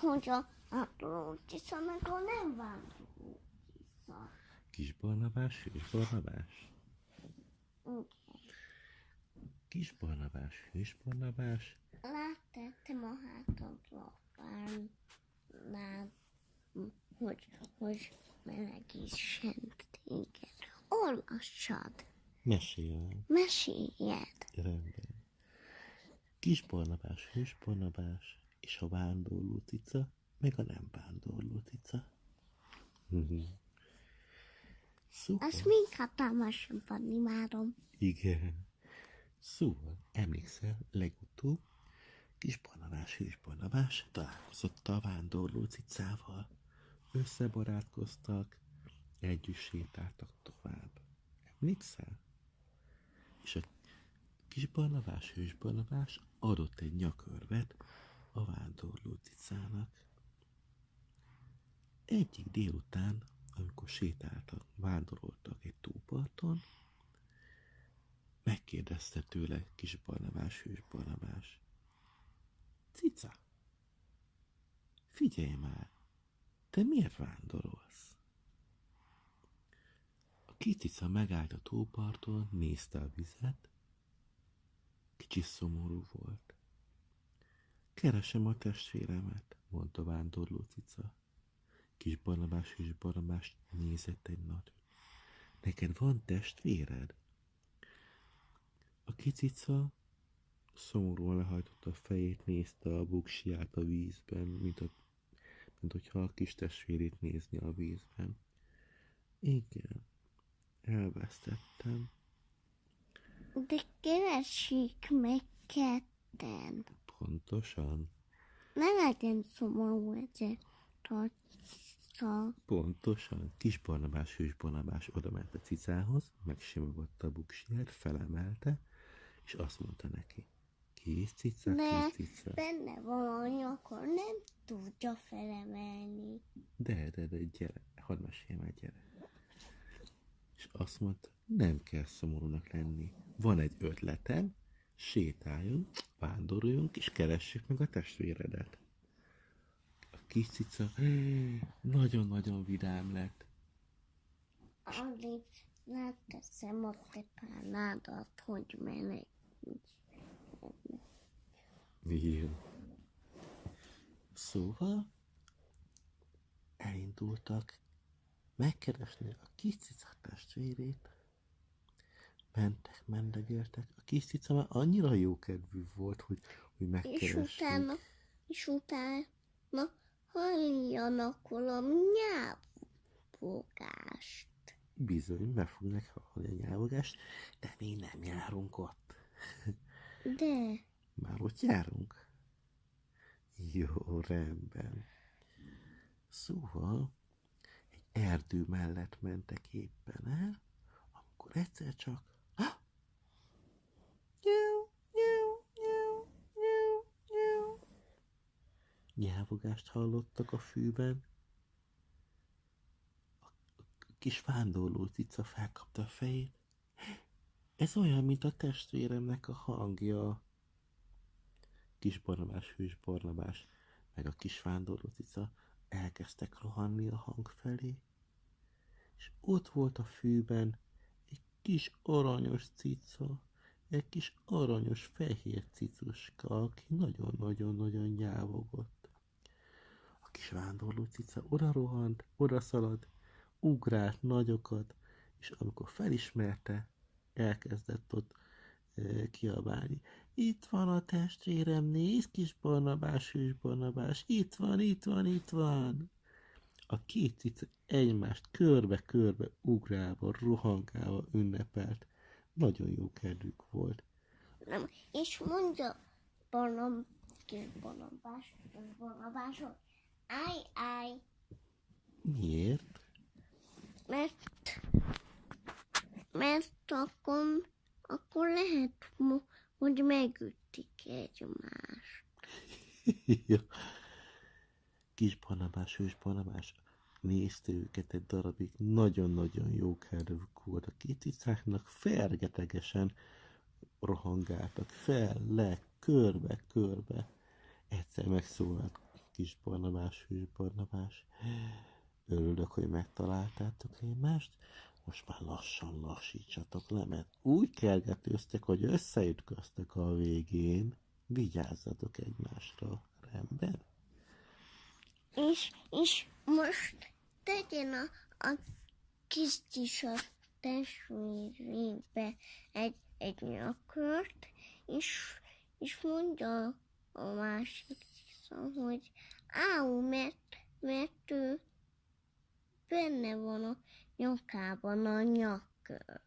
hogy a vándorló cica meg a nem vándorló cica. Kis Barnabás, hős Barnabás. Igen. Kis Barnabás, hős Barnabás. Láttettem a párnál, hogy, hogy melegítsen téged. Olvassad, Meséljen. meséljed. Rendben. Kis Barnabás, hős Barnabás, és a vándorló cica, meg a nem vándorló cica. Mhm. Szuper. Azt még hatalmasabban imádom. Igen. Szóval, emlékszel, legutóbb kis Barnabás, hős Barnabás találkozott a vándorló cicával. Összebarátkoztak, együtt sétáltak tovább. Emlékszel? És a kis Barnabás, hős Barnabás adott egy nyakörvet a vándorló cicának. Egyik délután, amikor sétáltak, vándoroltak egy tóparton, megkérdezte tőle kis Barnabás, hős Barnabás. Cica, figyelj már, te miért vándorolsz? A kis cica megállt a tóparton, nézte a vizet, kicsi szomorú volt. Keresem a testvéremet, mondta vándorló cica. Kis Barnabás és Barnabás nézett egy nagyot. Neked van testvéred? A kicica szomorúan lehajtotta a fejét, nézte a buksiját a vízben, mint, a, mint hogyha a kis testvérét nézni a vízben. Igen, elvesztettem. De keressék meg ketten. Pontosan, Ne legyen szomorú ezért tartsa. pontosan. Kis Barnabás, hős Barnabás oda ment a cicához, megsimogatta a buksiját, felemelte, és azt mondta neki. Kis cica, Ne. kis cica. Benne valami, akkor nem tudja felemelni. De, de, de, gyere, hadd mesélj már, gyere. És azt mondta, nem kell szomorúnak lenni. Van egy ötletem, sétáljunk, vándoroljunk, és keressük meg a testvéredet. A kis cica nagyon-nagyon vidám lett. Addig leteszem a te párnádat, hogy menekülj. Jó. Szóval elindultak megkeresni a kis cica testvérét. Mentek, mendegéltek. A kis cica már annyira jókedvű volt, hogy, hogy És megkeresték. utána, és utána halljanak valami nyelvfogást. Bizony, meg fognak hallani a nyelvogást, de mi nem járunk ott. De Már ott járunk? Jó, rendben. Szóval egy erdő mellett mentek éppen el, amikor egyszer csak... Nyelvogást hallottak a fűben. A kis vándorló cica felkapta a fejét. Ez olyan, mint a testvéremnek a hangja. Kis Barnabás, hős Barnabás, meg a kis vándorló cica elkezdtek rohanni a hang felé, és ott volt a fűben egy kis aranyos cica, egy kis aranyos fehér cicuska, aki nagyon-nagyon-nagyon nyávogott. A kis vándorló cica oda rohant, oda szaladt, ugrált nagyokat, és amikor felismerte, elkezdett ott kiabálni. Itt van a testvérem, nézd kis Barnabás, hős Barnabás, itt van, itt van, itt van. A két cica egymást körbe-körbe ugrálva, rohangálva ünnepelt. Nagyon jó kedvük volt. nem. És mondja Barnab, kis Barnabás, kis Barnabás, hogy állj, állj, Miért? mert, mert akkor, akkor lehet, hogy megütik egymást. Ja. Kis Barnabás, hős Barnabás nézte őket egy darabig, nagyon-nagyon jó kedvük volt. A két cicáknak fergetegesen rohangáltak fel, le, körbe, körbe. Egyszer megszólalt kis Barnabás, hős Barnabás. Örülök, hogy megtaláltátok egymást. Most már lassan lassítsatok le, mert úgy kergetőztek, hogy összeütköztek a végén. Vigyázzatok egymásra, rendben? És, és most tegyen a, a kis tisas testvérébe egy, egy nyakört, és, és mondja a másik tisza, hogy áú, mert, mert ő benne van a nyakában a nyakör.